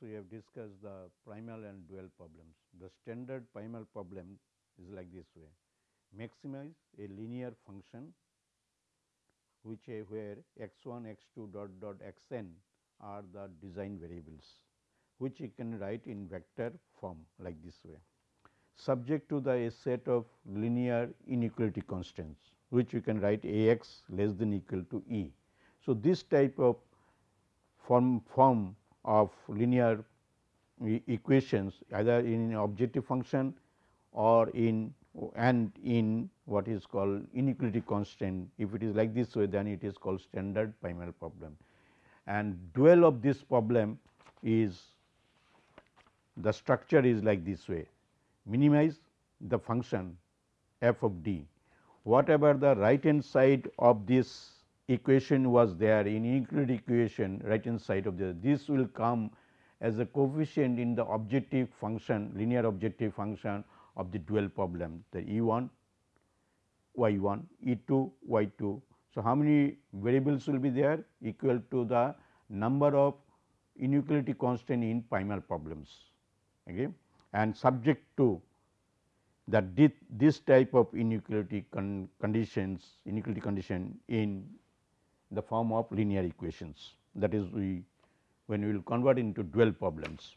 we have discussed the primal and dual problems. The standard primal problem is like this way maximize a linear function which a where x 1 x 2 dot dot x n are the design variables which you can write in vector form like this way subject to the a set of linear inequality constants which you can write a x less than equal to e. So, this type of form form of linear equations either in objective function or in and in what is called inequality constant. If it is like this way then it is called standard primal problem. And dual of this problem is the structure is like this way. Minimize the function f of d. Whatever the right hand side of this equation was there in inequality equation right hand side of the this will come as a coefficient in the objective function linear objective function of the dual problem the E 1 y 1 E 2 y 2. So, how many variables will be there equal to the number of inequality constant in primal problems okay, and subject to that this type of inequality con conditions inequality condition in the form of linear equations. That is we when we will convert into dual problems.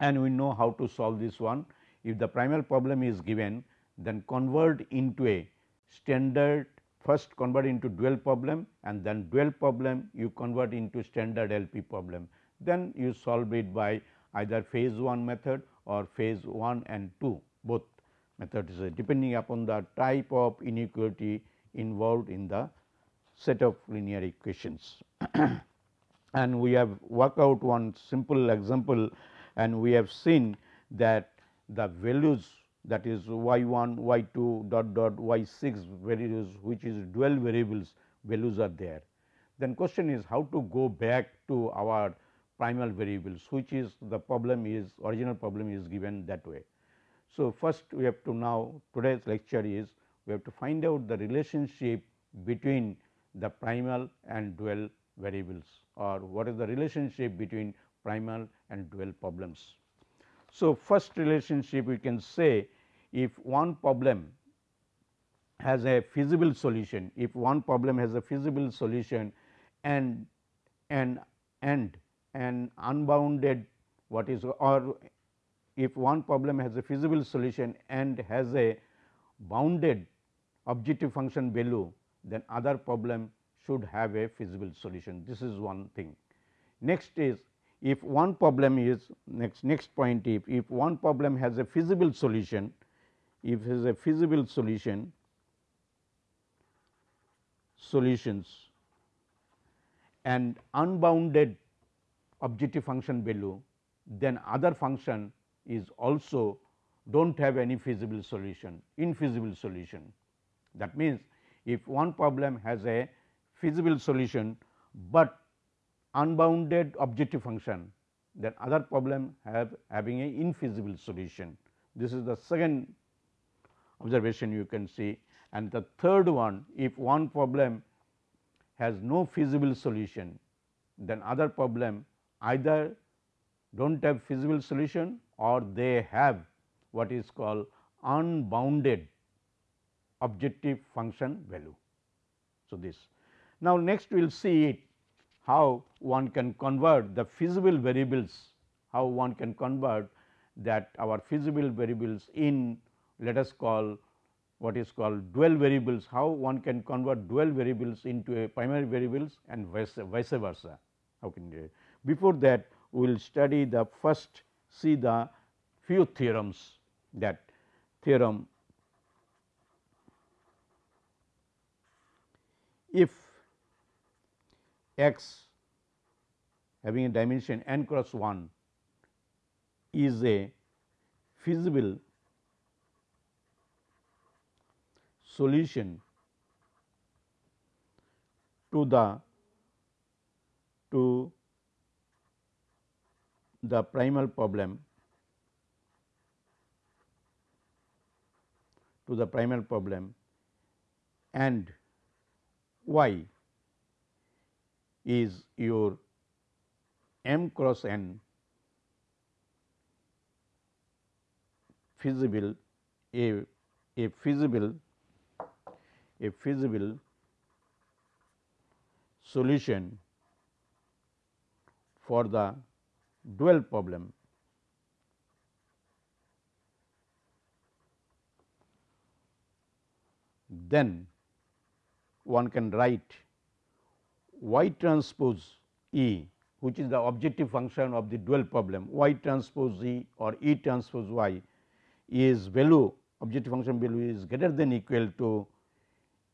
And we know how to solve this one. If the primal problem is given then convert into a standard first convert into dual problem and then dual problem you convert into standard LP problem. Then you solve it by either phase 1 method or phase 1 and 2 both methods depending upon the type of inequality involved in the set of linear equations. and we have worked out one simple example and we have seen that the values that is y 1, y 2 dot dot y 6 values which is dual variables values are there. Then question is how to go back to our primal variables which is the problem is original problem is given that way. So, first we have to now today's lecture is we have to find out the relationship between the primal and dual variables or what is the relationship between primal and dual problems. So, first relationship we can say if one problem has a feasible solution, if one problem has a feasible solution and and and an unbounded what is or if one problem has a feasible solution and has a bounded objective function value then other problem should have a feasible solution. This is one thing. Next is if one problem is next next point if, if one problem has a feasible solution if is a feasible solution solutions and unbounded objective function value then other function is also do not have any feasible solution infeasible solution. That means, if one problem has a feasible solution, but unbounded objective function then other problem have having a infeasible solution. This is the second observation you can see and the third one if one problem has no feasible solution then other problem either do not have feasible solution or they have what is called unbounded objective function value. So, this now next we will see it how one can convert the feasible variables, how one can convert that our feasible variables in let us call what is called dual variables, how one can convert dual variables into a primary variables and vice, vice versa. How can you before that we will study the first see the few theorems that theorem if x having a dimension n cross 1 is a feasible solution to the to the primal problem to the primal problem and y is your m cross n feasible a a feasible a feasible solution for the dual problem. Then one can write y transpose E which is the objective function of the dual problem. Y transpose E or E transpose y is value objective function value is greater than equal to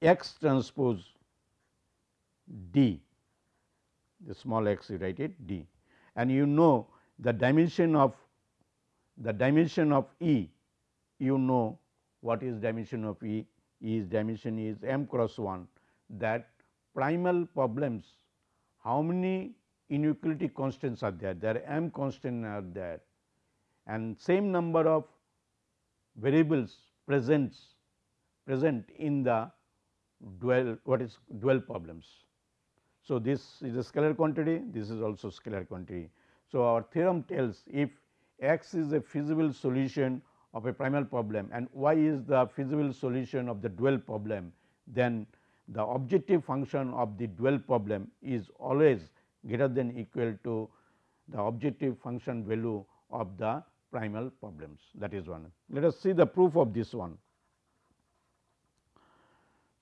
x transpose d. The small x you write it d. And you know the dimension of the dimension of E. You know what is dimension of E? Is dimension is m cross 1 that primal problems how many inequality constants are there there m constants are there and same number of variables presents present in the dual what is dual problems. So, this is a scalar quantity, this is also scalar quantity. So, our theorem tells if x is a feasible solution of a primal problem and y is the feasible solution of the dual problem, then the objective function of the dual problem is always greater than equal to the objective function value of the primal problems that is one. Let us see the proof of this one.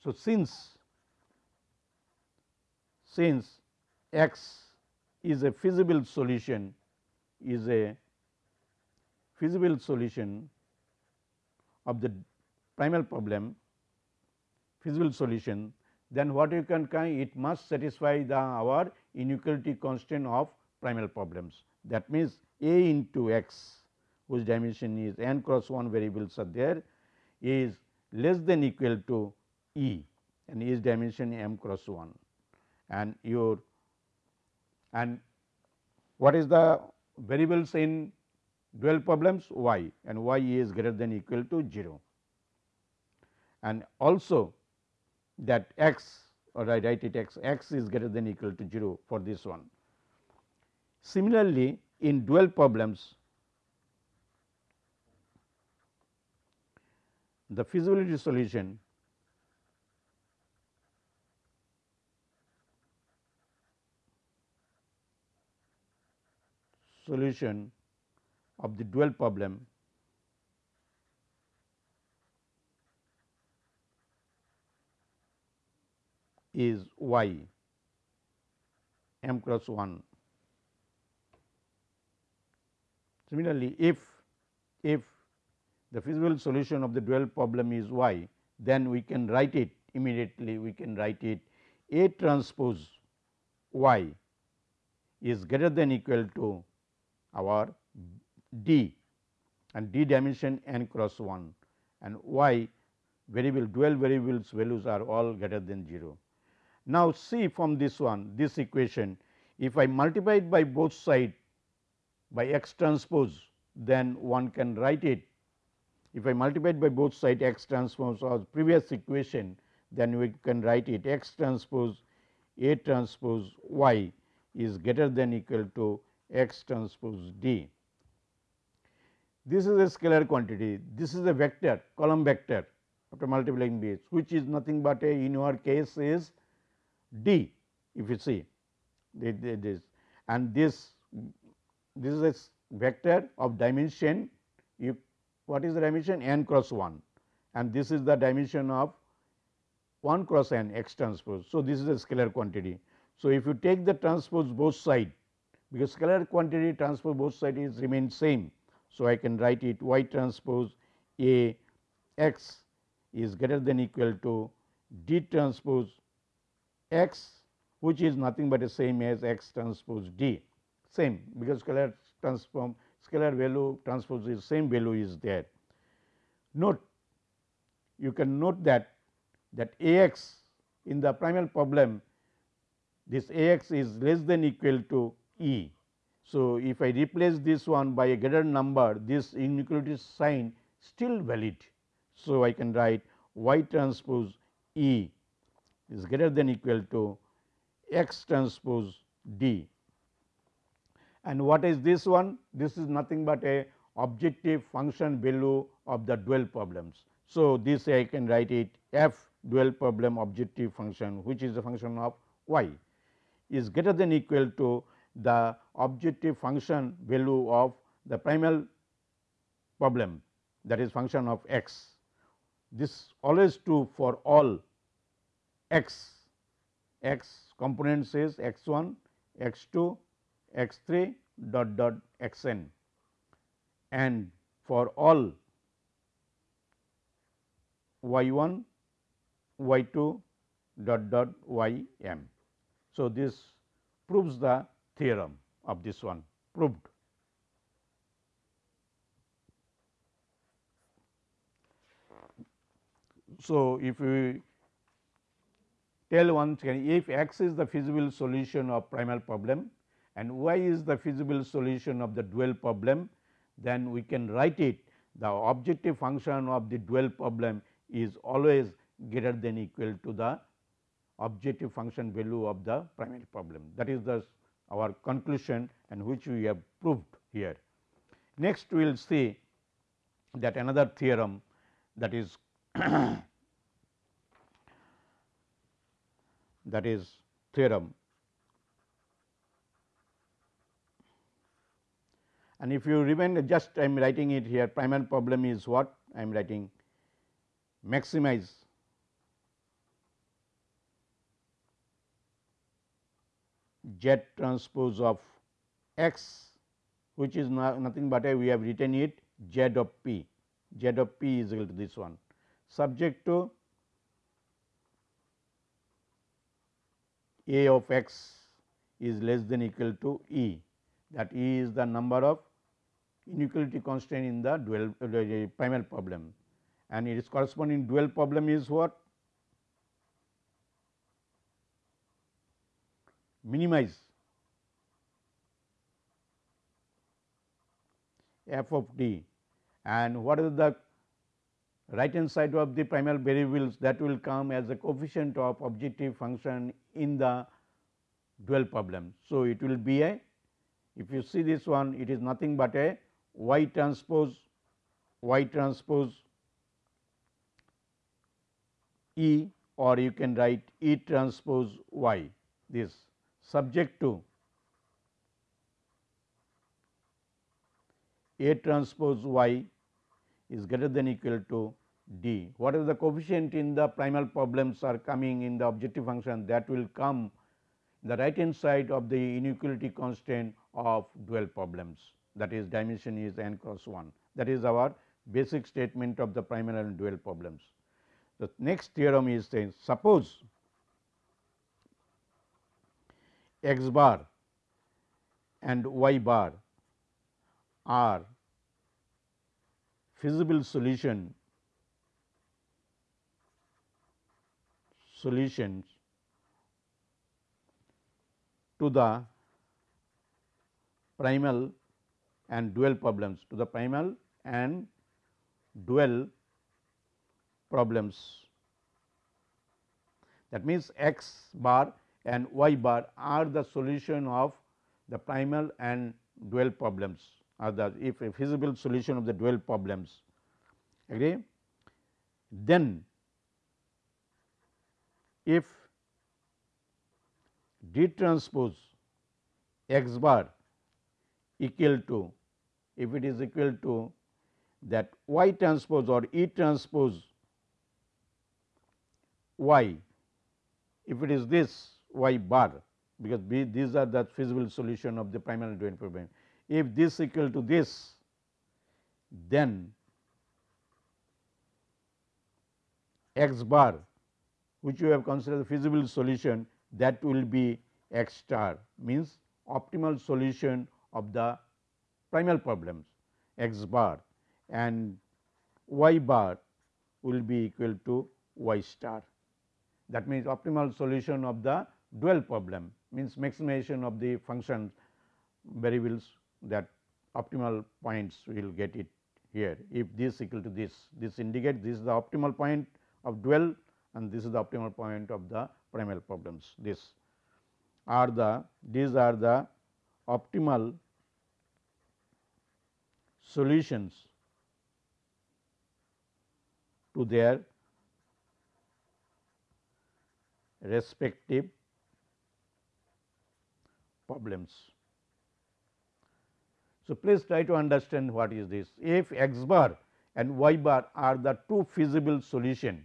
So, since since x is a feasible solution is a feasible solution of the primal problem feasible solution then what you can kind it must satisfy the our inequality constraint of primal problems. That means, a into x whose dimension is n cross 1 variables are there is less than equal to e and is dimension m cross 1 and your and what is the variables in dual problems? Y and y is greater than equal to 0 and also that x or I write it x x is greater than equal to 0 for this one. Similarly, in dual problems the feasibility solution solution of the dual problem is y m cross 1. Similarly, if if the feasible solution of the dual problem is y, then we can write it immediately we can write it A transpose y is greater than equal to our d and d dimension n cross 1 and y variable dual variables values are all greater than 0. Now, see from this one this equation. If I multiply it by both side by x transpose then one can write it. If I multiply it by both side x transpose or previous equation then we can write it x transpose A transpose y is greater than equal to x transpose d. This is a scalar quantity, this is a vector column vector after multiplying this which is nothing but a in our case is d if you see this and this this is a vector of dimension you what is the dimension n cross 1 and this is the dimension of 1 cross n x transpose. So, this is a scalar quantity. So, if you take the transpose both side because scalar quantity transpose both sides is remain same. So, I can write it y transpose A x is greater than equal to d transpose x which is nothing but the same as x transpose d same because scalar transform scalar value transpose is same value is there. Note you can note that that A x in the primal problem this A x is less than equal to E. So, if I replace this one by a greater number this inequality sign still valid. So, I can write y transpose E is greater than equal to x transpose D. And what is this one? This is nothing but a objective function value of the dual problems. So, this I can write it f dual problem objective function which is a function of y is greater than equal to the objective function value of the primal problem that is function of x. This always true for all x, x components is x 1, x 2, x 3 dot dot x n and for all y 1, y 2 dot dot y m. So, this proves the theorem of this one proved. So, if we tell once again if x is the feasible solution of primal problem and y is the feasible solution of the dual problem, then we can write it the objective function of the dual problem is always greater than equal to the objective function value of the primary problem. That is the our conclusion and which we have proved here. Next we will see that another theorem that is that is theorem. And if you remember just I am writing it here primal problem is what I am writing. Maximize. Z transpose of x which is nothing but a we have written it z of p. Z of p is equal to this one. Subject to a of x is less than equal to e. That e is the number of inequality constraint in the dual uh, primal problem. And its corresponding dual problem is what? Minimize. F of t and what is the right hand side of the primal variables that will come as a coefficient of objective function in the dual problem. So, it will be a if you see this one it is nothing but a y transpose y transpose E or you can write E transpose y this subject to A transpose y is greater than equal to d. What is the coefficient in the primal problems are coming in the objective function that will come the right hand side of the inequality constraint of dual problems that is dimension is n cross 1 that is our basic statement of the primal and dual problems. The next theorem is saying suppose x bar and y bar are feasible solution solutions to the primal and dual problems to the primal and dual problems. That means, x bar and y bar are the solution of the primal and dual problems are the if a feasible solution of the dual problems agree then if d transpose x bar equal to if it is equal to that y transpose or E transpose y if it is this y bar because B, these are the feasible solution of the primal dual problem. If this equal to this then x bar which you have considered the feasible solution that will be x star means optimal solution of the primal problems x bar and y bar will be equal to y star. That means, optimal solution of the dual problem means maximization of the function variables that optimal points we will get it here. If this equal to this, this indicates this is the optimal point of dual and this is the optimal point of the primal problems. This are the these are the optimal solutions to their respective problems. So, please try to understand what is this. If x bar and y bar are the two feasible solution,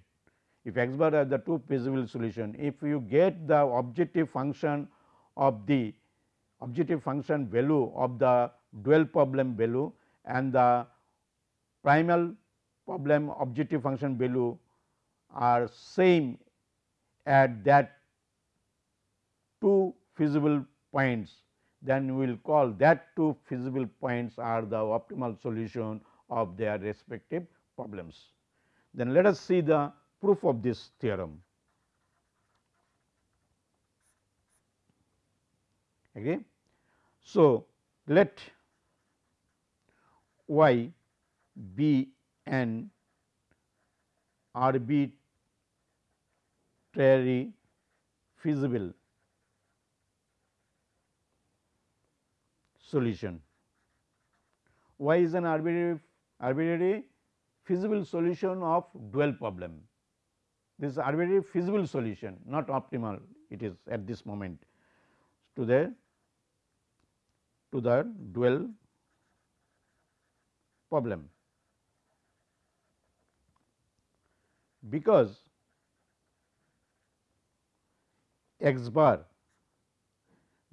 if x bar are the two feasible solution, if you get the objective function of the objective function value of the dual problem value and the primal problem objective function value are same at that two feasible points, then we will call that two feasible points are the optimal solution of their respective problems. Then let us see the proof of this theorem. Okay. So, let y be an arbitrary feasible solution. Y is an arbitrary, arbitrary feasible solution of dual problem. This is arbitrary feasible solution not optimal it is at this moment to the to the dual problem. Because x bar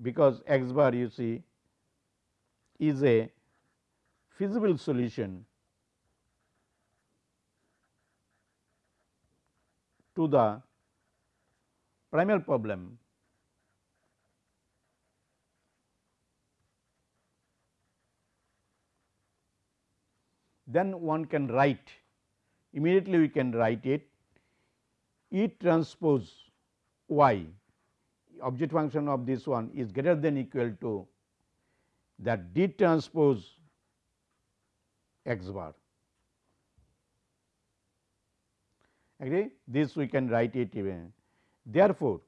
because x bar you see is a feasible solution to the primal problem. Then one can write. Immediately we can write it. E transpose y. Object function of this one is greater than equal to that D transpose x bar. Agree? This we can write it even. Therefore,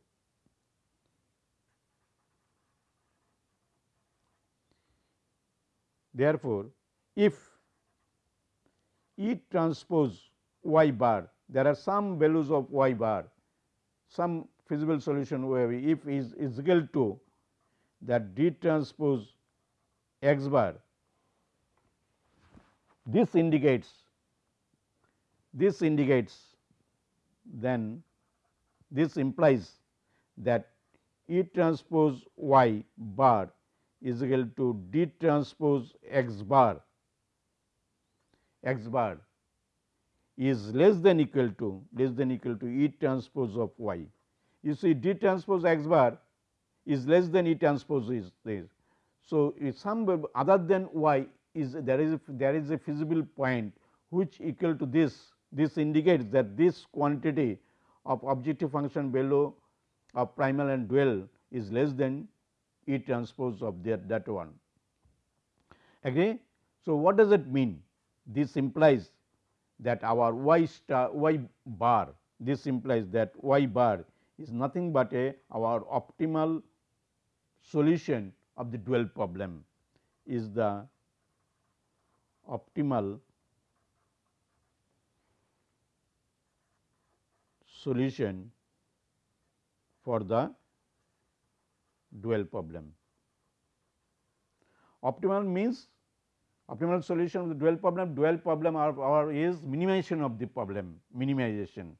therefore, if E transpose y bar, there are some values of y bar, some feasible solution where if is, is equal to that D transpose x bar, this indicates this indicates then this implies that E transpose y bar is equal to D transpose x bar x bar is less than equal to less than equal to E transpose of y. You see D transpose x bar is less than E transpose is this. So, if some other than y is there is a, there is a feasible point which equal to this this indicates that this quantity of objective function below of primal and dual is less than E transpose of that, that one. Agree? So, what does it mean? This implies that our y star y bar this implies that y bar is nothing but a our optimal solution of the dual problem is the optimal solution for the dual problem. Optimal means optimal solution of the dual problem, dual problem are, are is minimization of the problem, minimization.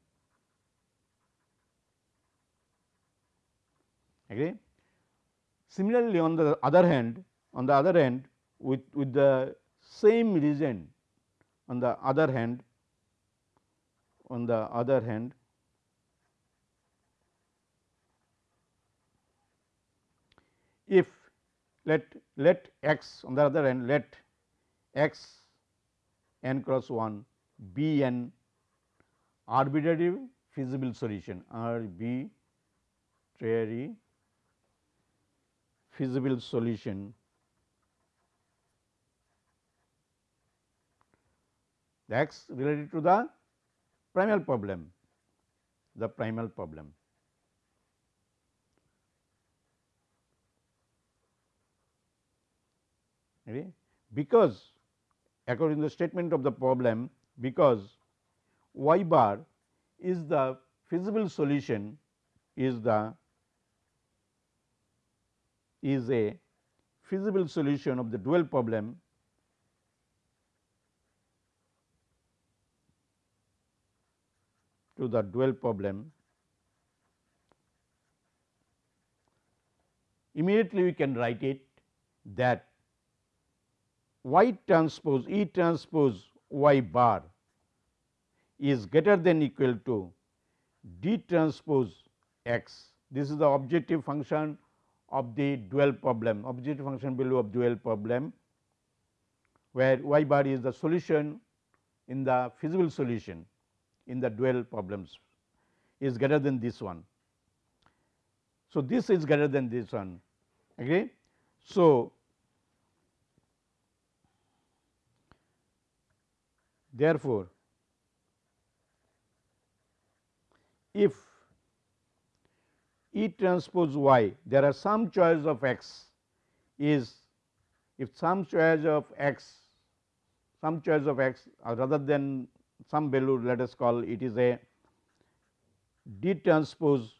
Agree? Similarly, on the other hand, on the other hand with, with the same region on the other hand, on the other hand if let let x on the other hand let x n cross 1 be an arbitrary feasible solution r b arbitrary feasible solution the x related to the primal problem the primal problem because according to the statement of the problem because y bar is the feasible solution is the is a feasible solution of the dual problem to the dual problem. Immediately we can write it that y transpose E transpose y bar is greater than equal to d transpose x. This is the objective function of the dual problem, objective function value of dual problem, where y bar is the solution in the feasible solution in the dual problems is greater than this one. So, this is greater than this one. Okay. So, therefore, if E transpose y there are some choice of x is if some choice of x some choice of x or rather than some value let us call it is a d transpose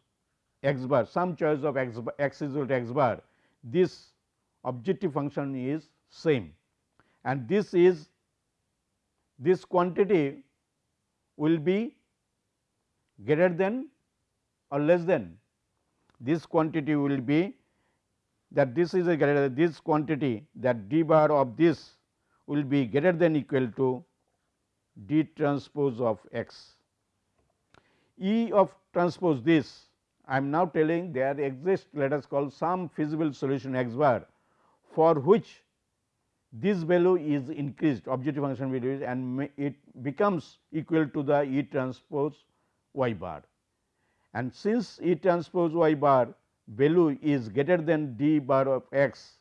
x bar some choice of x, bar, x is equal to x bar this objective function is same. And this is this quantity will be greater than or less than this quantity will be that this is a greater this quantity that d bar of this will be greater than equal to d transpose of x. E of transpose this I am now telling there exists let us call some feasible solution x bar for which this value is increased objective function value and it becomes equal to the E transpose y bar. And since E transpose y bar value is greater than d bar of x,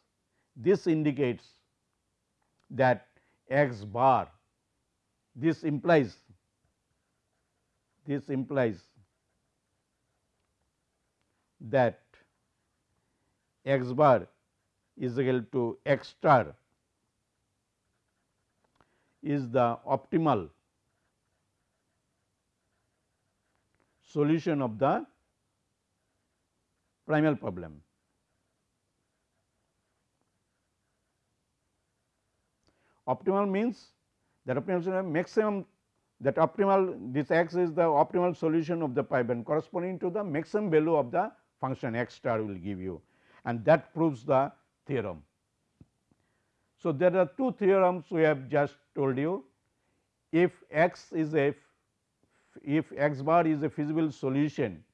this indicates that x bar this implies this implies that x bar is equal to x star is the optimal solution of the primal problem. Optimal means that optimal maximum that optimal this x is the optimal solution of the pipe corresponding to the maximum value of the function x star will give you and that proves the theorem. So, there are two theorems we have just told you. If x is a if x bar is a feasible solution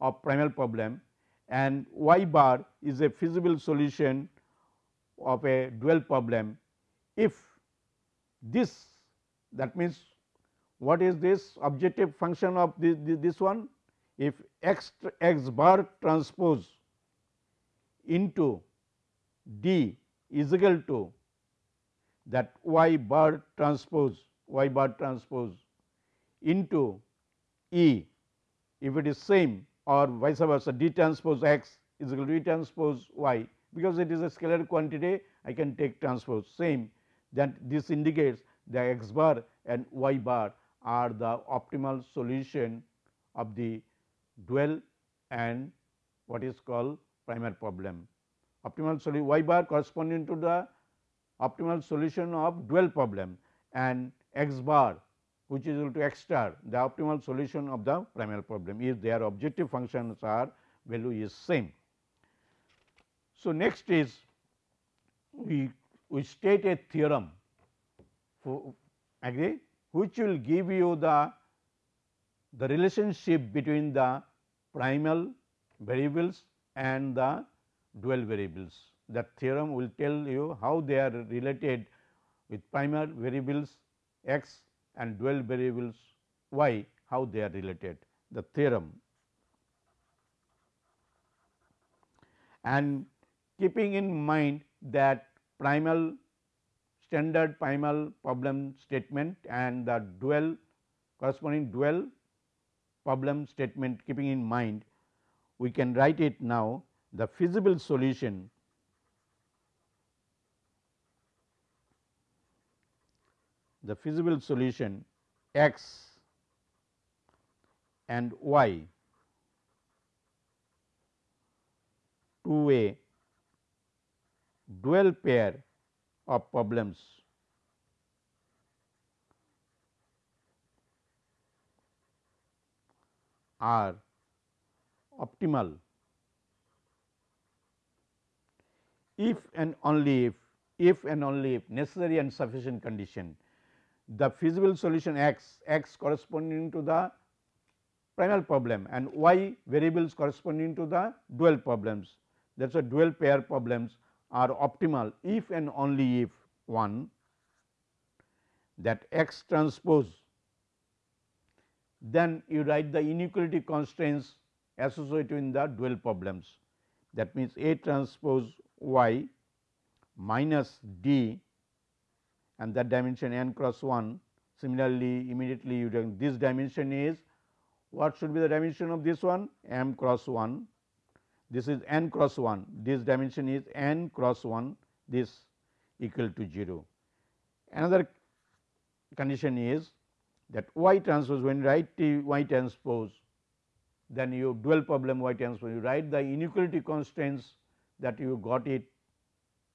of primal problem and y bar is a feasible solution of a dual problem if this that means what is this objective function of this, this one? If x x bar transpose into d is equal to that y bar transpose y bar transpose into E. If it is same or vice versa d transpose x is equal to d transpose y. Because it is a scalar quantity I can take transpose same. That this indicates the x bar and y bar are the optimal solution of the dual and what is called primal problem. Optimal solution y bar corresponding to the optimal solution of dual problem and x bar which is equal to x star the optimal solution of the primal problem if their objective functions are value is same. So, next is we we state a theorem for agree which will give you the the relationship between the primal variables and the dual variables. That theorem will tell you how they are related with primal variables x and dual variables y, how they are related. The theorem and keeping in mind that primal standard primal problem statement and the dual corresponding dual problem statement keeping in mind we can write it now the feasible solution the feasible solution x and y to a dual pair of problems. Are optimal if and only if, if and only if necessary and sufficient condition the feasible solution x, x corresponding to the primal problem and y variables corresponding to the dual problems that is a dual pair problems are optimal if and only if one that x transpose then you write the inequality constraints associated in the dual problems. That means, A transpose y minus d and that dimension n cross 1. Similarly, immediately you this dimension is what should be the dimension of this one m cross 1 this is n cross 1 this dimension is n cross 1 this equal to 0. Another condition is that y transpose when you write T y transpose then you dual problem y transpose you write the inequality constraints that you got it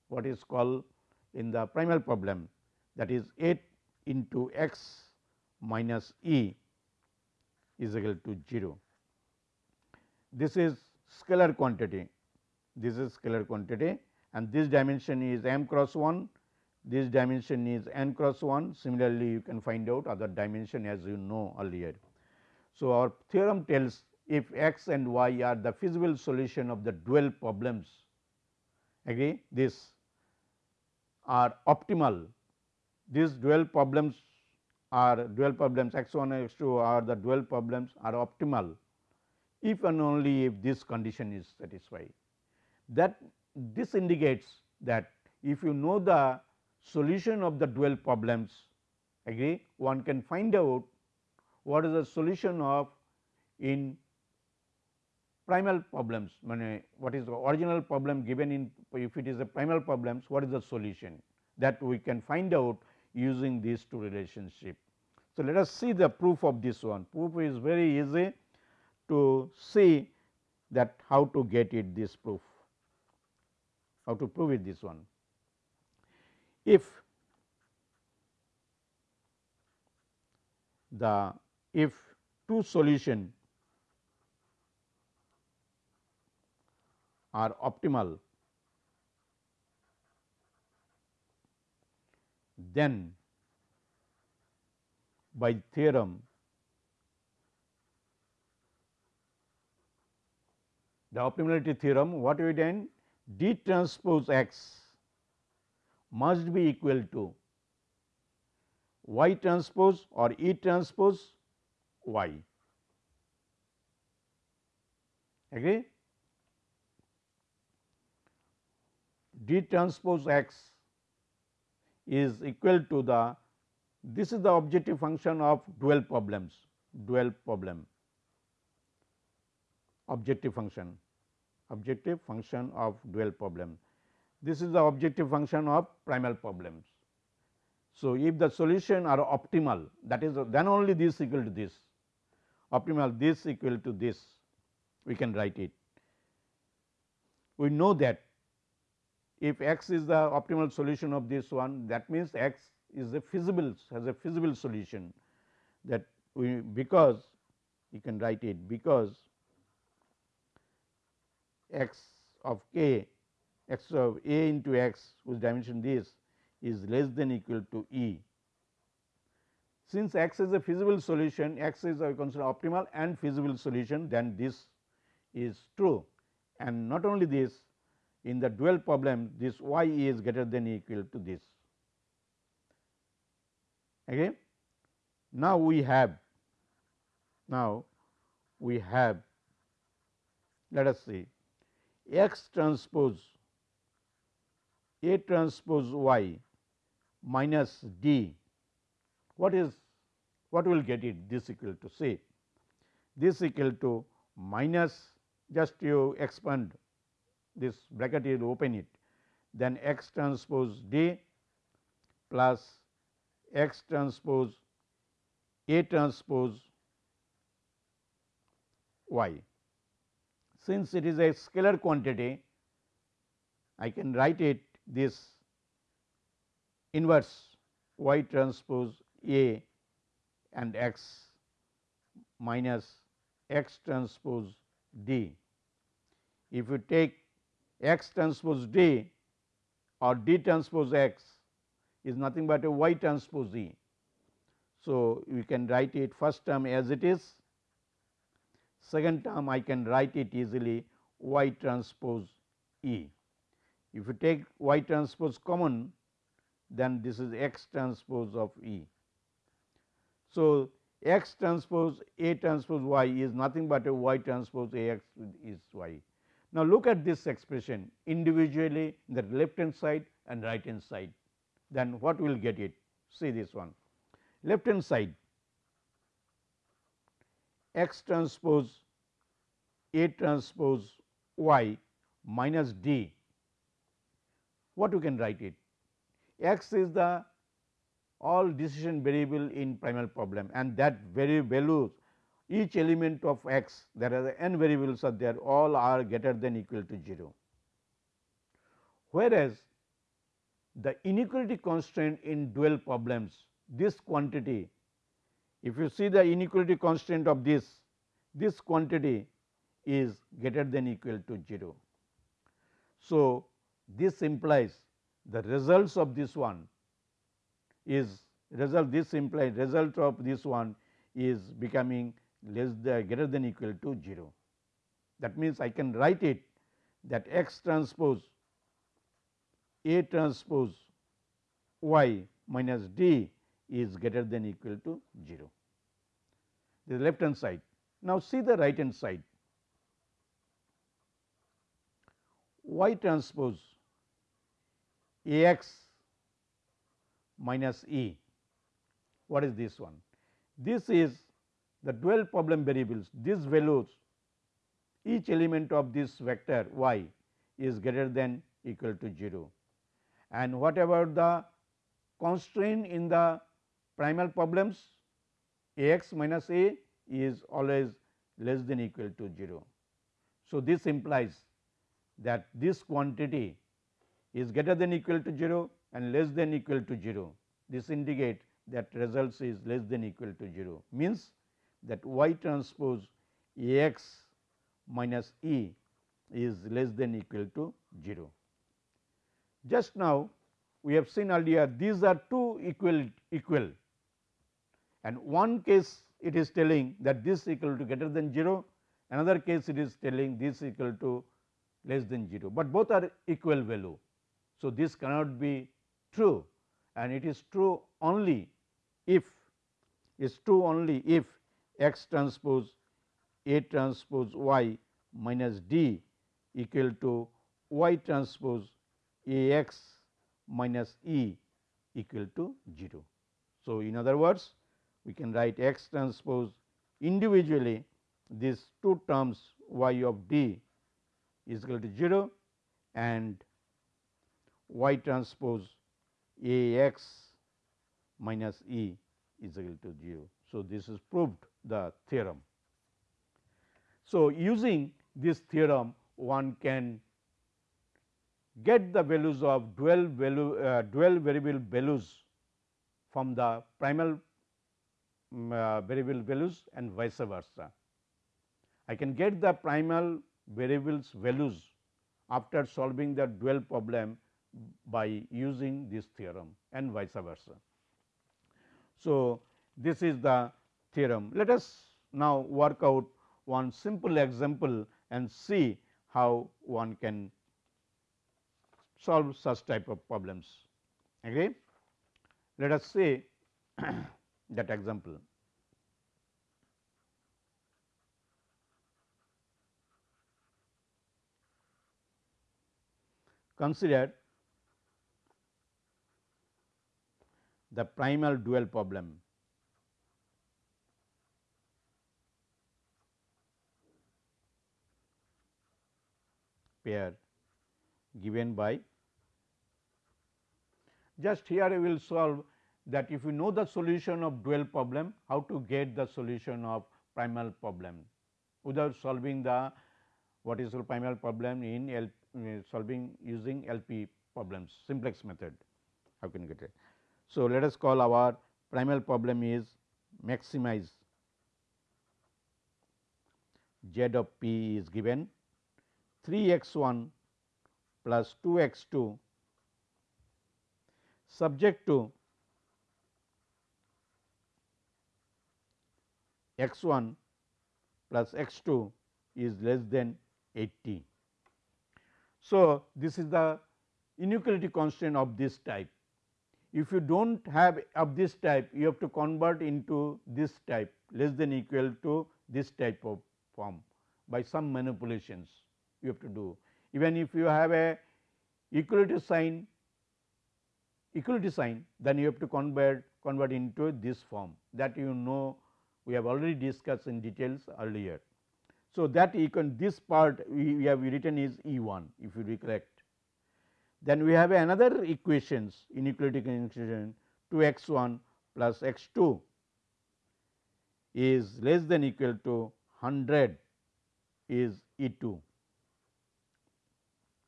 what is called in the primal problem that is 8 into x minus e is equal to 0. This is scalar quantity, this is scalar quantity and this dimension is m cross 1 this dimension is n cross 1 similarly you can find out other dimension as you know earlier. So, our theorem tells if x and y are the feasible solution of the dual problems agree? This are optimal. These dual problems are dual problems x 1 and x 2 are the dual problems are optimal if and only if this condition is satisfied. That this indicates that if you know the solution of the dual problems agree? One can find out what is the solution of in primal problems what is the original problem given in if it is a primal problems what is the solution? That we can find out using these two relationship. So, let us see the proof of this one. Proof is very easy to see that how to get it this proof. How to prove it this one. If the if two solution are optimal then by theorem the optimality theorem what we done d transpose x must be equal to y transpose or E transpose y. Agree? D transpose x is equal to the this is the objective function of dual problems dual problem objective function objective function of dual problem this is the objective function of primal problems. So, if the solution are optimal that is then only this equal to this optimal this equal to this we can write it. We know that if x is the optimal solution of this one that means x is a feasible has a feasible solution that we because you can write it because x of k x of a into x whose dimension this is less than equal to E. Since x is a feasible solution, x is a consider optimal and feasible solution then this is true and not only this in the dual problem this y is greater than equal to this. Okay. Now, we have now we have let us see x transpose a transpose y minus D, what is what will get it this equal to say this equal to minus just you expand this bracket you open it then x transpose D plus x transpose A transpose y. Since it is a scalar quantity, I can write it this inverse y transpose A and x minus x transpose D. If you take x transpose D or D transpose x is nothing but a y transpose E. So, we can write it first term as it is, second term I can write it easily y transpose E. If you take y transpose common, then this is x transpose of E. So, x transpose A transpose y is nothing but a y transpose A x is y. Now, look at this expression individually in the left hand side and right hand side, then what will get it? See this one left hand side x transpose A transpose y minus d. What you can write it? x is the all decision variable in primal problem and that very values each element of x there are n variables are there all are greater than equal to 0. Whereas, the inequality constraint in dual problems this quantity if you see the inequality constraint of this this quantity is greater than equal to 0. So, this implies the results of this one is result this implies result of this one is becoming less than greater than equal to 0. That means, I can write it that x transpose A transpose y minus d is greater than equal to 0. The left hand side. Now, see the right hand side y transpose A x minus E. What is this one? This is the dual problem variables, these values each element of this vector y is greater than equal to 0 and whatever the constraint in the primal problems A x minus A is always less than equal to 0. So, this implies that this quantity is greater than equal to 0 and less than equal to 0. This indicate that results is less than equal to 0 means that y transpose A x minus E is less than equal to 0. Just now we have seen earlier these are two equal equal and one case it is telling that this equal to greater than 0, another case it is telling this equal to less than 0, but both are equal value. So, this cannot be true and it is true only if is true only if x transpose A transpose y minus d equal to y transpose A x minus E equal to 0. So, in other words we can write x transpose individually these two terms y of d is equal to 0 and y transpose A x minus E is equal to 0. So, this is proved the theorem. So, using this theorem one can get the values of dual value uh, dual variable values from the primal um, uh, variable values and vice versa. I can get the primal variables values after solving the dual problem by using this theorem and vice versa. So, this is the theorem. Let us now work out one simple example and see how one can solve such type of problems. Agree? Let us say that example. Consider the primal dual problem. Pair given by. Just here we will solve that if you know the solution of dual problem, how to get the solution of primal problem. Without solving the what is the primal problem in L, uh, solving using LP problems simplex method. How can you get it. So, let us call our primal problem is maximize. Z of p is given 3 x 1 plus 2 x 2 subject to x 1 plus x 2 is less than 80. So, this is the inequality constraint of this type. If you do not have of this type, you have to convert into this type less than equal to this type of form by some manipulations you have to do. Even if you have a equality sign equality sign, then you have to convert convert into this form that you know we have already discussed in details earlier. So, that you can this part we, we have written is E 1 if you recollect. Then we have another equations inequality equation 2 x 1 plus x 2 is less than equal to 100 is E 2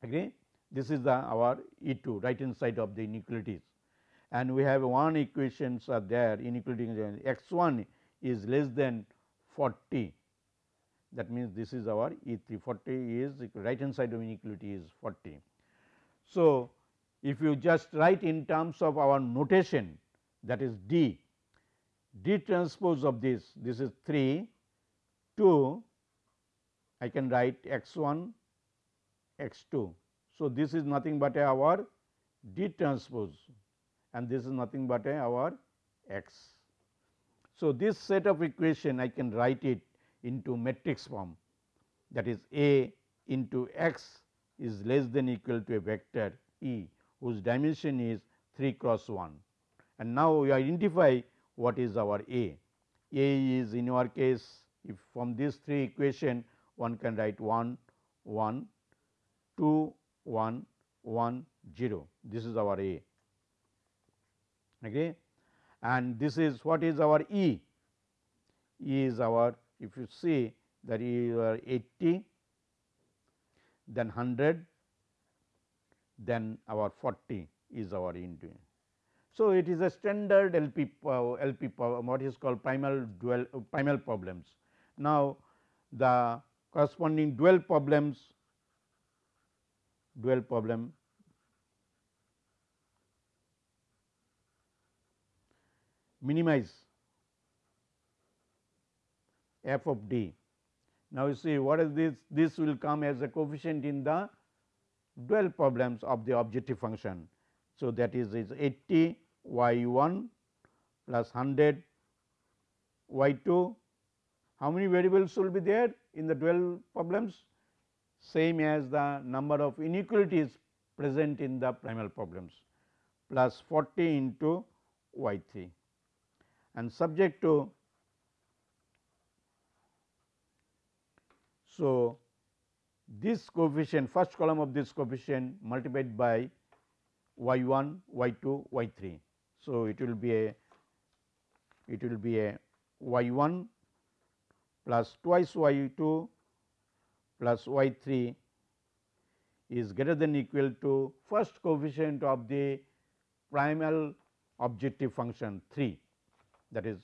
agree. This is the our E 2 right hand side of the inequalities. And we have one equations are there inequality x 1 is less than 40 that means this is our E 3 40 is right hand side of inequality is 40. So, if you just write in terms of our notation that is D, D transpose of this this is 3 2 I can write x 1 x 2. So, this is nothing but our D transpose and this is nothing but our x. So, this set of equation I can write it into matrix form that is A into x is less than equal to a vector E whose dimension is 3 cross 1. And now, we identify what is our A. A is in our case if from these three equation one can write 1 1 2 1 1 0 this is our A. Okay and this is what is our E? E is our if you see that you are 80 then 100 then our 40 is our into. So, it is a standard LP uh, LP what is called primal dual uh, primal problems. Now, the corresponding dual problems dual problem minimize f of d. Now, you see what is this? This will come as a coefficient in the dual problems of the objective function. So, that is is 80 y 1 plus 100 y 2. How many variables will be there in the dual problems? Same as the number of inequalities present in the primal problems plus 40 into y 3 and subject to so this coefficient first column of this coefficient multiplied by y 1 y 2 y 3 so it will be a it will be a y 1 plus twice y 2 plus y 3 is greater than equal to first coefficient of the primal objective function 3 that is.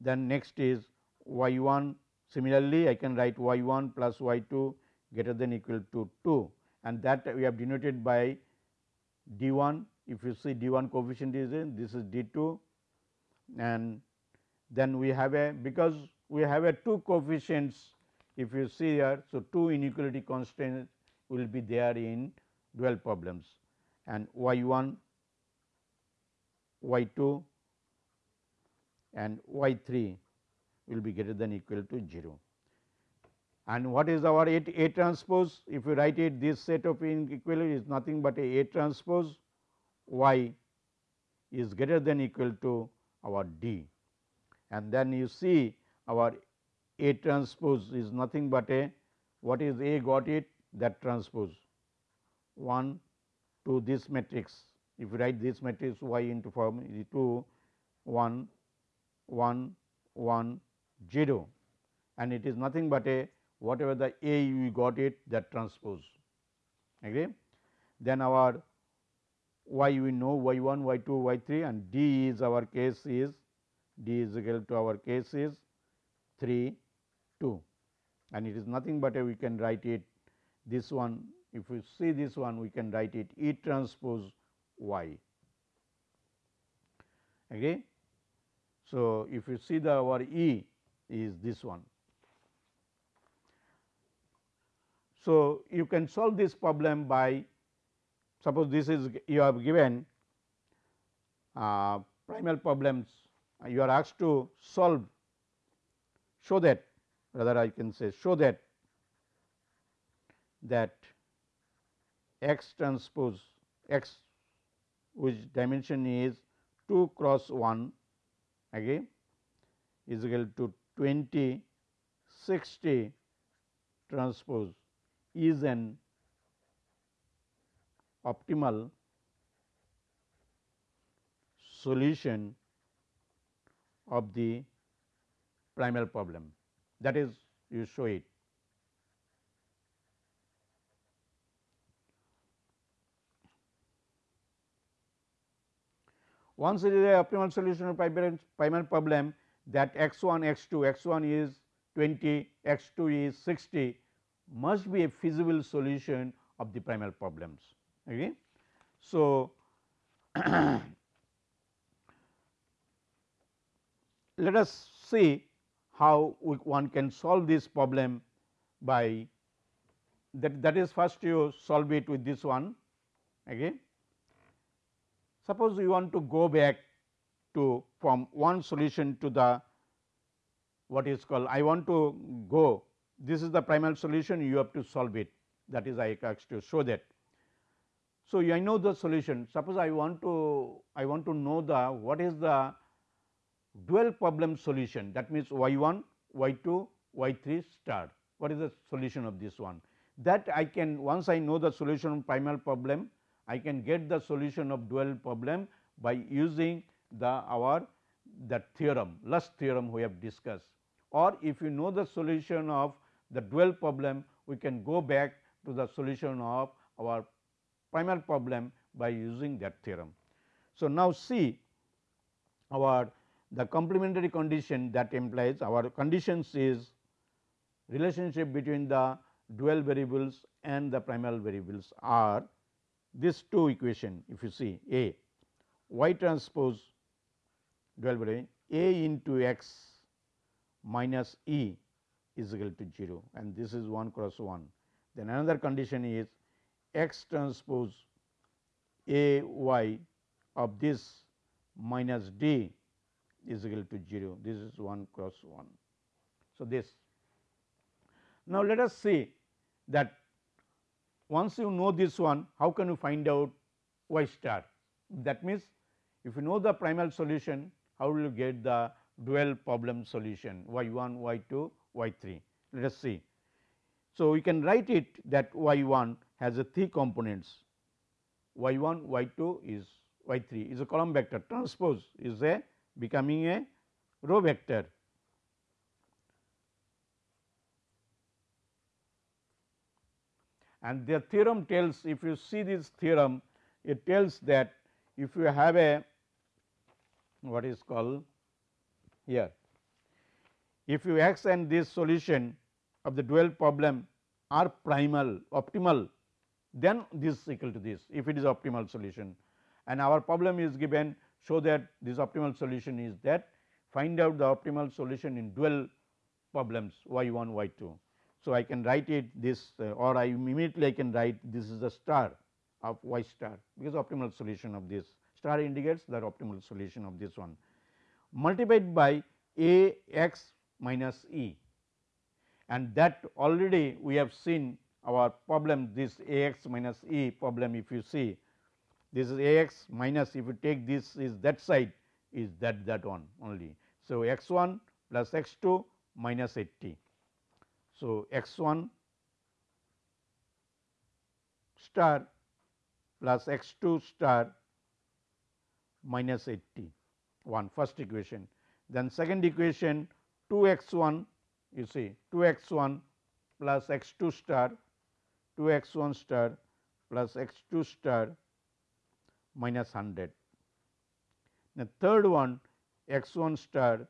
Then next is y 1 similarly I can write y 1 plus y 2 greater than equal to 2 and that we have denoted by d 1 if you see d 1 coefficient is in this is d 2 and then we have a because we have a two coefficients if you see here. So, two inequality constants will be there in dual problems and y 1 y 2 and y 3 will be greater than equal to 0. And what is our A, A transpose? If you write it this set of inequality is nothing but a A transpose y is greater than equal to our D. And then you see our A transpose is nothing but a. What is A got it? That transpose. 1 to this matrix. If you write this matrix y into form is 2 1 1 1 0 and it is nothing but a. Whatever the A you got it that transpose. Agree. Then our y we know y 1 y 2 y 3 and d is our case is d is equal to our case is 3 2 and it is nothing but a we can write it this one if we see this one we can write it E transpose y. Okay. So, if you see the our E is this one. So, you can solve this problem by suppose this is you have given uh, primal problems you are asked to solve show that rather I can say show that that x transpose x which dimension is 2 cross 1 again is equal to 20 60 transpose is an optimal solution of the primal problem that is you show it. Once it is a optimal solution of primal problem that x 1 x 2 x 1 is 20 x 2 is 60 must be a feasible solution of the primal problems. Okay. So, let us see how one can solve this problem by that that is first you solve it with this one again. Suppose you want to go back to from one solution to the what is called I want to go this is the primal solution you have to solve it that is I asked to show that. So, I know the solution suppose I want to I want to know the what is the dual problem solution. That means y 1 y 2 y 3 star. What is the solution of this one? That I can once I know the solution of primal problem I can get the solution of dual problem by using the our that theorem Luss theorem we have discussed. Or if you know the solution of the dual problem we can go back to the solution of our primal problem by using that theorem. So, now see our the complementary condition that implies our conditions is relationship between the dual variables and the primal variables are these two equation if you see A y transpose dual variable A into x minus E is equal to 0 and this is 1 cross 1. Then another condition is x transpose A y of this minus d is equal to 0 this is 1 cross 1. So, this. Now let us see that once you know this one how can you find out y star? That means if you know the primal solution how will you get the dual problem solution? y 1 y 2 y 3 let us see. So, we can write it that y 1 has a three components. y 1 y 2 is y 3 is a column vector. Transpose is a becoming a row vector. And the theorem tells if you see this theorem it tells that if you have a what is called here if you x and this solution of the dual problem are primal optimal then this is equal to this if it is optimal solution and our problem is given show that this optimal solution is that. Find out the optimal solution in dual problems y 1 y 2. So, I can write it this uh, or I immediately I can write this is the star of y star because optimal solution of this star indicates the optimal solution of this one. Multiplied by a x minus e. And that already we have seen our problem this a x minus e problem if you see this is a x minus if you take this is that side is that that one only. So, x 1 plus x 2 minus 80. So, x 1 star plus x 2 star minus 80 one first equation. Then second equation 2 x 1 you see 2 x 1 plus x 2 star 2 x 1 star plus x 2 star minus 100. The third one x 1 star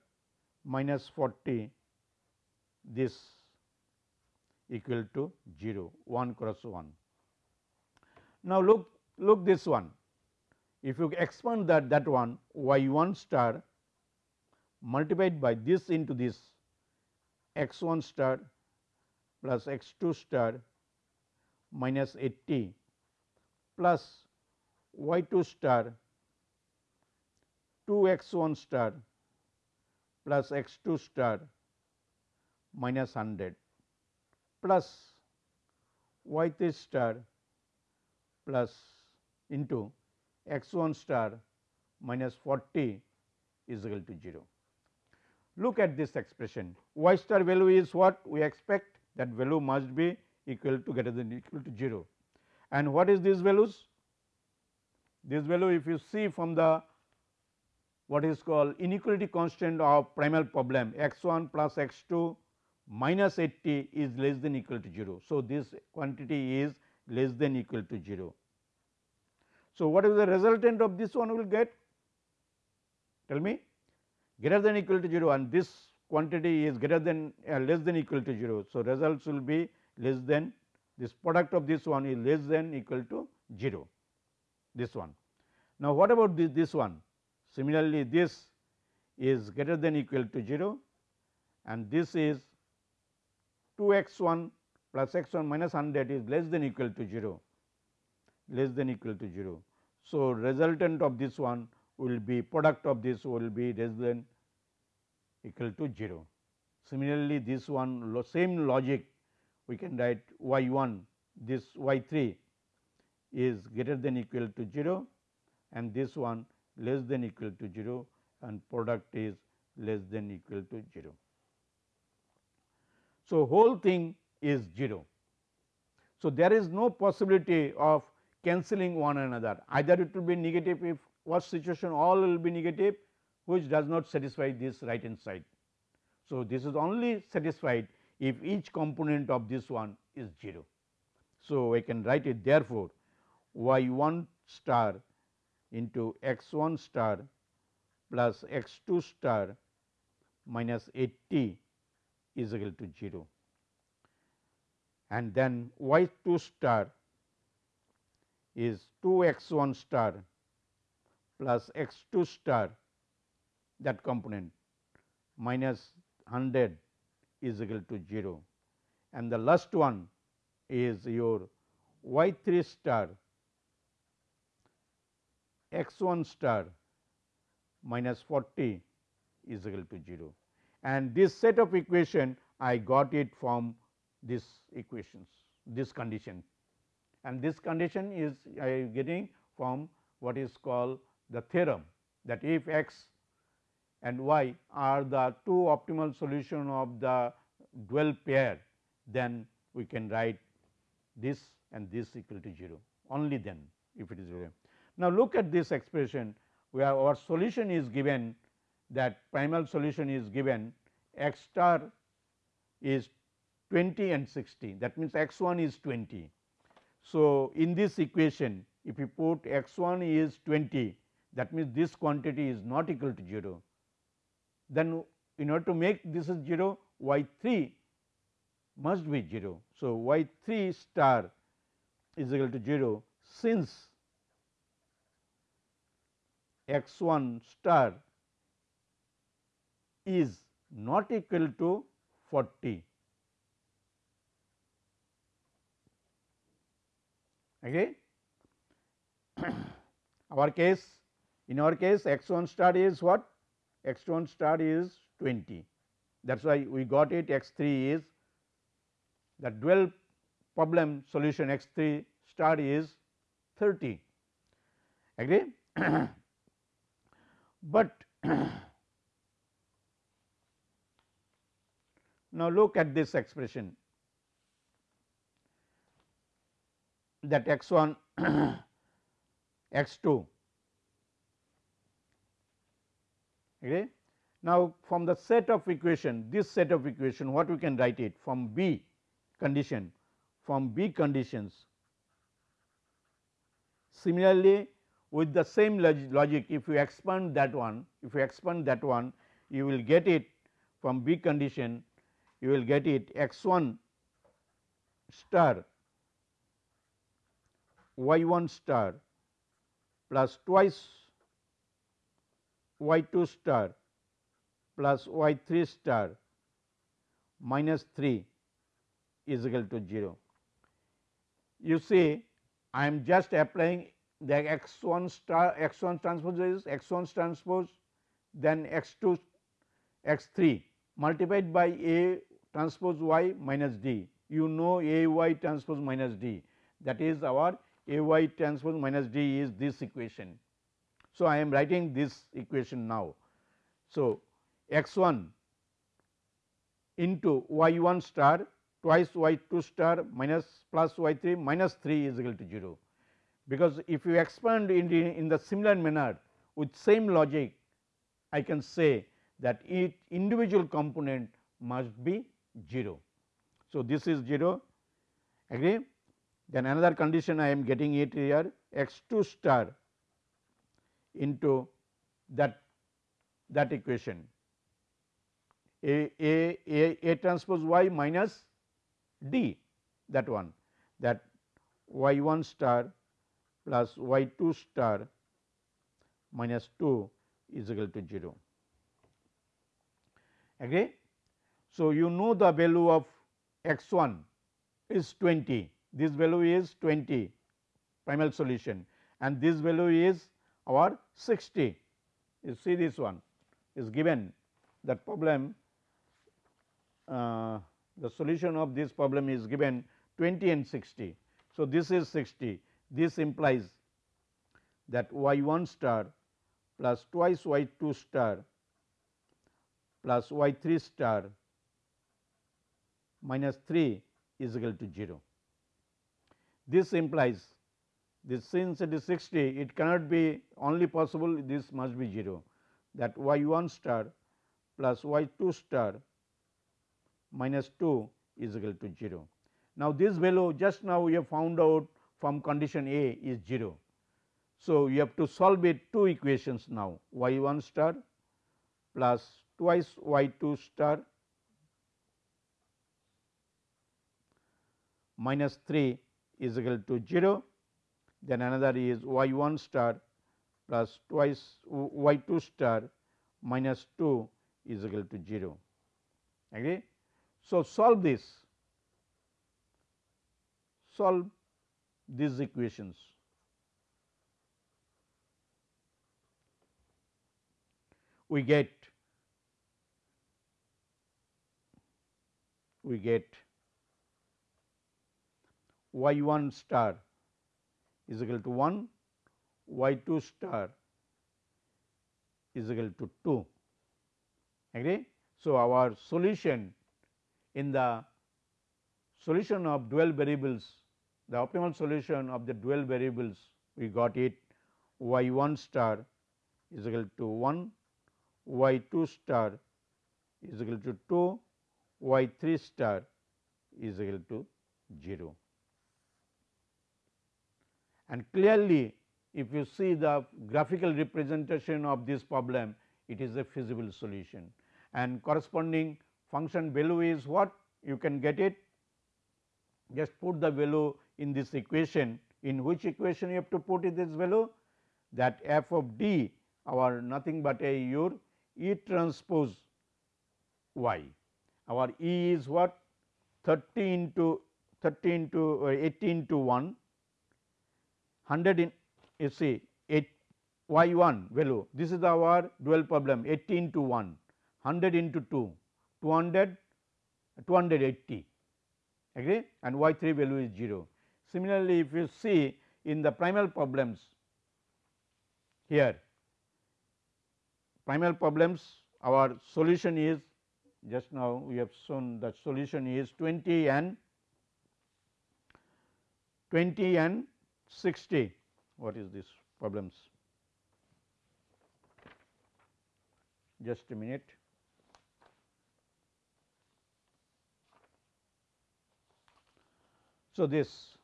minus 40 this equal to 0 1 cross 1. Now, look look this one if you expand that that one y 1 star multiplied by this into this x 1 star plus x 2 star minus 80 plus y 2 star 2 x 1 star plus x 2 star minus 100 plus y 3 star plus into x 1 star minus 40 is equal to 0. Look at this expression y star value is what we expect that value must be equal to greater than equal to 0. And what is these values? This value if you see from the what is called inequality constant of primal problem x 1 plus x 2 minus 80 is less than equal to 0. So, this quantity is less than equal to 0. So, what is the resultant of this one will get? Tell me greater than equal to 0 and this quantity is greater than uh, less than equal to 0. So, results will be less than this product of this one is less than equal to 0 this one. Now, what about this, this one? Similarly, this is greater than equal to 0 and this is 2 x 1 plus x 1 minus 100 is less than equal to 0 less than equal to 0. So, resultant of this one will be product of this will be less than equal to 0. Similarly, this one same logic we can write y 1 this y 3 is greater than equal to 0 and this one less than equal to 0 and product is less than equal to 0. So, whole thing is 0. So, there is no possibility of cancelling one another either it will be negative if what situation all will be negative which does not satisfy this right hand side. So, this is only satisfied if each component of this one is 0. So, I can write it therefore, y 1 star into x 1 star plus x 2 star minus 80 is equal to 0 and then y 2 star is 2 x 1 star plus x 2 star that component minus 100 is equal to 0 and the last one is your y 3 star x 1 star minus 40 is equal to 0 and this set of equation I got it from this equations this condition and this condition is I am getting from what is called the theorem that if x and y are the two optimal solution of the dual pair then we can write this and this equal to 0 only then if it is 0. Now, look at this expression where our solution is given that primal solution is given x star is 20 and 60 that means x 1 is 20 so, in this equation if you put x 1 is 20 that means this quantity is not equal to 0. Then in order to make this is 0 y 3 must be 0. So, y 3 star is equal to 0 since x 1 star is not equal to 40 Okay. our case in our case x 1 star is what? X 1 star is 20 that is why we got it x 3 is the dual problem solution x 3 star is 30 agree but now look at this expression that x 1 x 2 Okay. Now, from the set of equation this set of equation what we can write it from B condition from B conditions. Similarly, with the same logic if you expand that one if you expand that one you will get it from B condition you will get it x 1 star y 1 star plus twice y 2 star plus y 3 star minus 3 is equal to 0. You see I am just applying the x 1 star x 1 transpose is x 1 transpose then x 2 x 3 multiplied by a transpose y minus d. You know a y transpose minus d that is our a y transpose minus d is this equation. So, I am writing this equation now. So, x 1 into y 1 star twice y 2 star minus plus y 3 minus 3 is equal to 0. Because if you expand in the, in the similar manner with same logic I can say that each individual component must be 0. So, this is 0 agree? Then another condition I am getting it here x 2 star into that that equation. A, a, a, a transpose y minus d that one. That y 1 star plus y 2 star minus 2 is equal to 0. Agree? So, you know the value of x 1 is 20, this value is 20 primal solution and this value is our 60. You see this one is given that problem uh, the solution of this problem is given 20 and 60. So, this is 60 this implies that y 1 star plus twice y 2 star plus y 3 star minus 3 is equal to 0. This implies this since it is 60 it cannot be only possible this must be 0 that y 1 star plus y 2 star minus 2 is equal to 0. Now, this value just now we have found out from condition A is 0. So, you have to solve it two equations now y 1 star plus twice y 2 star minus 3 is equal to 0 then another is y 1 star plus twice y 2 star minus 2 is equal to 0 agree. So, solve this solve these equations we get we get y 1 star is equal to 1, y 2 star is equal to 2 agree. So, our solution in the solution of dual variables the optimal solution of the dual variables we got it y 1 star is equal to 1, y 2 star is equal to 2, y 3 star is equal to 0 and clearly if you see the graphical representation of this problem it is a feasible solution. And corresponding function value is what? You can get it. Just put the value in this equation in which equation you have to put in this value? That f of d our nothing but a your E transpose y. Our E is what? 30 into 30 into uh, 18 into 1 100 in you see 8 y 1 value. This is our dual problem 18 to 1 100 into 2 200 280 agree? And y 3 value is 0. Similarly, if you see in the primal problems here primal problems our solution is just now we have shown the solution is 20 and 20 and 60 what is this problems just a minute. So, this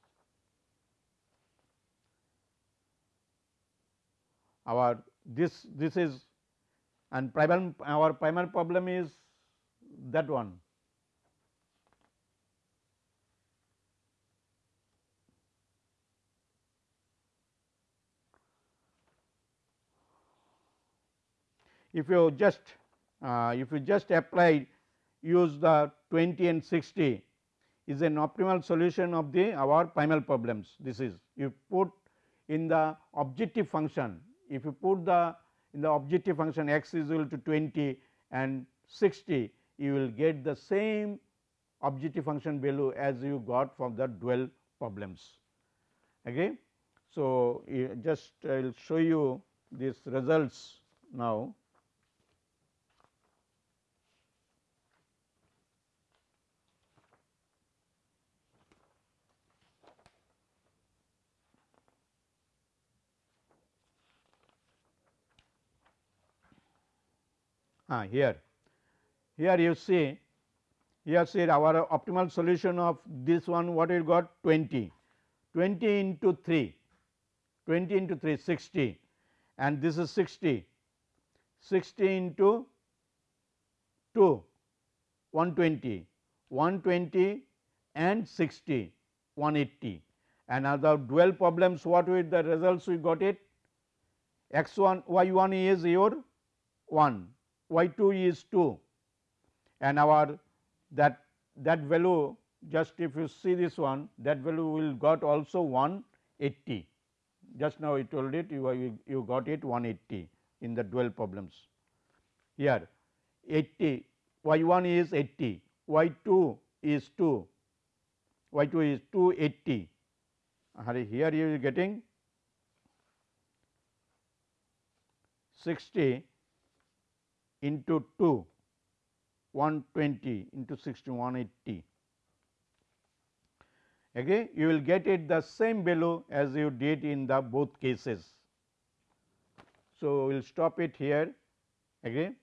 our this this is and primal our primal problem is that one if you just uh, if you just apply use the 20 and 60 is an optimal solution of the our primal problems. This is you put in the objective function if you put the in the objective function x is equal to 20 and 60 you will get the same objective function value as you got from the dual problems. Okay. So, just I will show you these results now. Ah, here. Here you see here see our optimal solution of this one what we got? 20, 20 into 3, 20 into 3 60 and this is 60, 60 into 2 120, 120 and 60 180 and other dual problems what with the results we got it? X 1 y 1 is your 1 y 2 is 2 and our that that value just if you see this one that value will got also 180 just now I told it you, you, you got it 180 in the dual problems. Here 80 y 1 is 80 y 2 is 2 y 2 is 280 here you are getting 60 into 2 120 into 60 180 again you will get it the same value as you did in the both cases. So, we will stop it here. Again